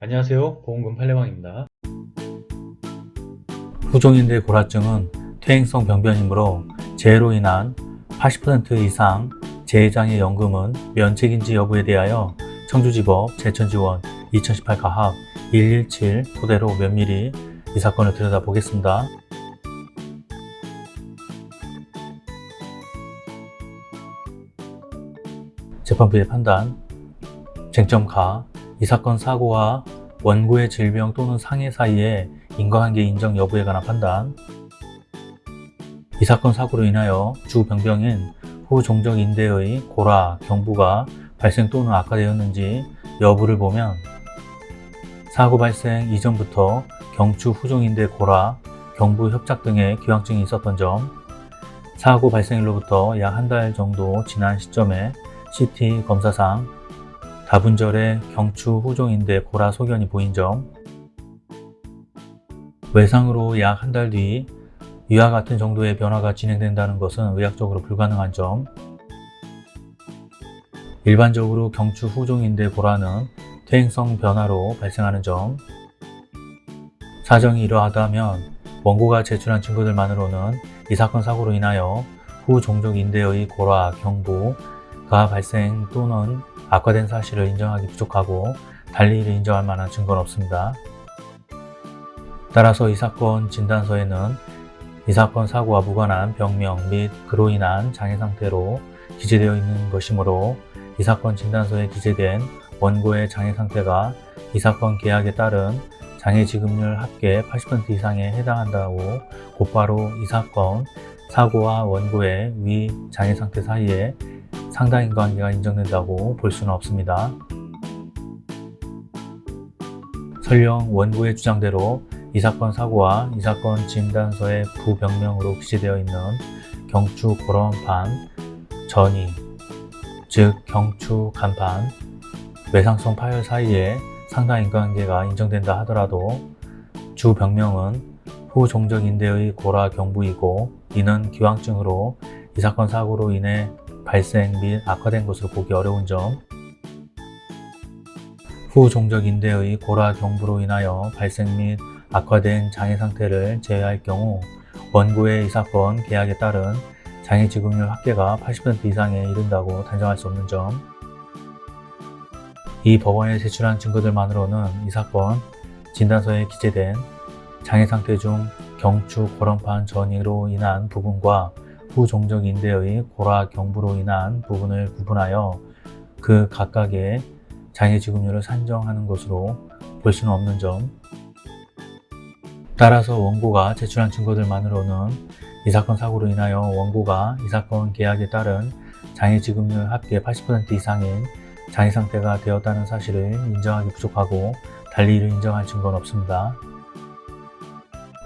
안녕하세요 보험금 팔례방입니다 후종인대 고라증은 퇴행성 병변이므로 재해로 인한 80% 이상 재해장애 연금은 면책인지 여부에 대하여 청주지법 제천지원 2018 가합 117 토대로 면밀히 이 사건을 들여다보겠습니다. 재판부의 판단 쟁점 가, 이 사건 사고와 원고의 질병 또는 상해 사이에 인과관계 인정 여부에 관한 판단. 이 사건 사고로 인하여 주 병병인 후 종적 인대의 고라, 경부가 발생 또는 악화되었는지 여부를 보면 사고 발생 이전부터 경추 후종인대 고라, 경부 협착 등의 기왕증이 있었던 점 사고 발생일로부터 약 한 달 정도 지난 시점에 CT 검사상 다분절의 경추 후종인대 고라 소견이 보인 점. 외상으로 약 한 달 뒤 위와 같은 정도의 변화가 진행된다는 것은 의학적으로 불가능한 점. 일반적으로 경추 후종인대 고라는 퇴행성 변화로 발생하는 점. 사정이 이러하다면 원고가 제출한 증거들만으로는 이 사건 사고로 인하여 후 종족 인대의 고라, 경부 가 발생 또는 악화된 사실을 인정하기 부족하고 달리 이를 인정할 만한 증거는 없습니다. 따라서 이 사건 진단서에는 이 사건 사고와 무관한 병명 및 그로 인한 장애 상태로 기재되어 있는 것이므로 이 사건 진단서에 기재된 원고의 장애 상태가 이 사건 계약에 따른 장애 지급률 합계 80% 이상에 해당한다고 곧바로 이 사건 사고와 원고의 위 장애 상태 사이에 상당인 관계가 인정된다고 볼 수는 없습니다. 설령 원고의 주장대로 이 사건 사고와 이 사건 진단서의 부병명으로 기재되어 있는 경추 고런판 전이 즉 경추 간판 외상성 파열 사이에 상당 인과관계가 인정된다 하더라도 주 병명은 후 종적 인대의 고라 경부이고 이는 기왕증으로 이 사건 사고로 인해 발생 및 악화된 것으로 보기 어려운 점 후 종적 인대의 고라 경부로 인하여 발생 및 악화된 장애 상태를 제외할 경우 원고의 이 사건 계약에 따른 장애 지급률 합계가 80% 이상에 이른다고 단정할 수 없는 점. 이 법원에 제출한 증거들만으로는 이 사건 진단서에 기재된 장애 상태 중 경추 고런판 전이로 인한 부분과 후종적 인대의 고라 경부로 인한 부분을 구분하여 그 각각의 장애 지급률을 산정하는 것으로 볼 수는 없는 점. 따라서 원고가 제출한 증거들만으로는 이 사건 사고로 인하여 원고가 이 사건 계약에 따른 장애 지급률 합계 80% 이상인 장애 상태가 되었다는 사실을 인정하기 부족하고 달리 이를 인정할 증거는 없습니다.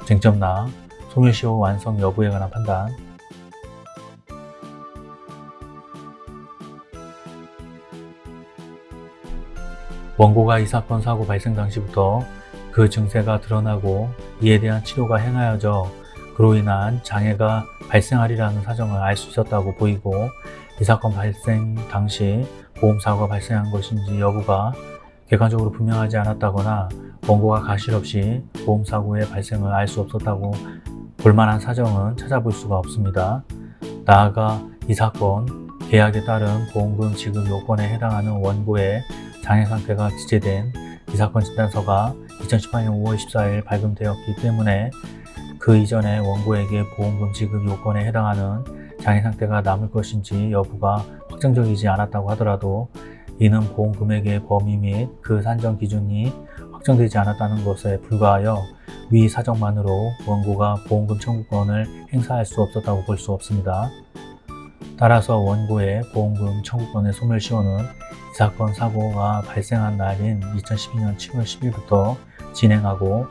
쟁점 나 소멸시효 완성 여부에 관한 판단 원고가 이 사건 사고 발생 당시부터 그 증세가 드러나고 이에 대한 치료가 행하여져 그로 인한 장애가 발생하리라는 사정을 알 수 있었다고 보이고 이 사건 발생 당시 보험사고가 발생한 것인지 여부가 객관적으로 분명하지 않았다거나 원고가 가실 없이 보험사고의 발생을 알 수 없었다고 볼만한 사정은 찾아볼 수가 없습니다. 나아가 이 사건 계약에 따른 보험금 지급 요건에 해당하는 원고의 장애 상태가 기재된 이 사건 진단서가 2018년 5월 14일 발급되었기 때문에 그 이전에 원고에게 보험금 지급 요건에 해당하는 장애 상태가 남을 것인지 여부가 확정적이지 않았다고 하더라도 이는 보험금액의 범위 및 그 산정 기준이 확정되지 않았다는 것에 불과하여 위 사정만으로 원고가 보험금 청구권을 행사할 수 없었다고 볼 수 없습니다. 따라서 원고의 보험금 청구권의 소멸 시효는 이 사건 사고가 발생한 날인 2012년 7월 10일부터 진행하고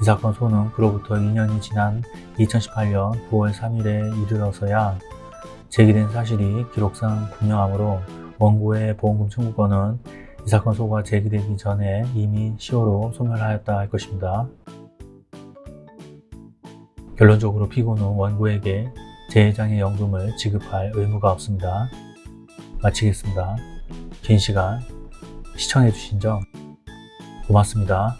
이 사건 소는 그로부터 2년이 지난 2018년 9월 3일에 이르러서야 제기된 사실이 기록상 분명하므로 원고의 보험금 청구권은 이 사건 소가 제기되기 전에 이미 시효로 소멸하였다 할 것입니다. 결론적으로 피고는 원고에게 재해장애 연금을 지급할 의무가 없습니다. 마치겠습니다. 긴 시간 시청해주신 점 고맙습니다.